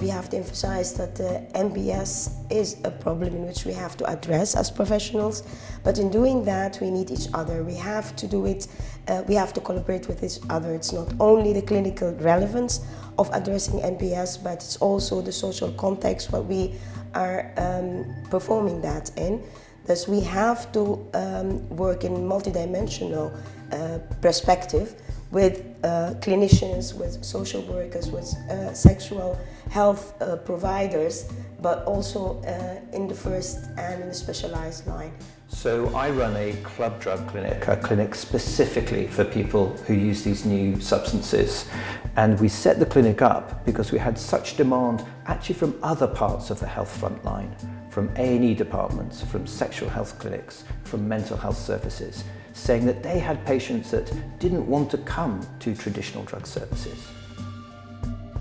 to emphasize that the MBS is a problem in which we have to address as professionals, but in doing that we need each other. We have to do it, uh, we have to collaborate with each other. It's not only the clinical relevance of addressing MBS, but it's also the social context what we are um, performing that in. Thus we have to um, work in multidimensional uh, perspective with uh, clinicians, with social workers, with uh, sexual health uh, providers, but also uh, in the first and in the specialized line. So I run a club drug clinic, a clinic specifically for people who use these new substances. And we set the clinic up because we had such demand actually from other parts of the health front line, from A&E departments, from sexual health clinics, from mental health services, saying that they had patients that didn't want to come to traditional drug services.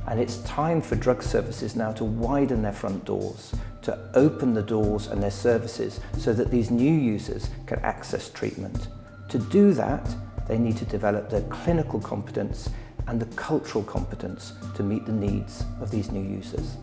And it's time for drug services now to widen their front doors, to open the doors and their services so that these new users can access treatment. To do that, they need to develop their clinical competence and the cultural competence to meet the needs of these new users.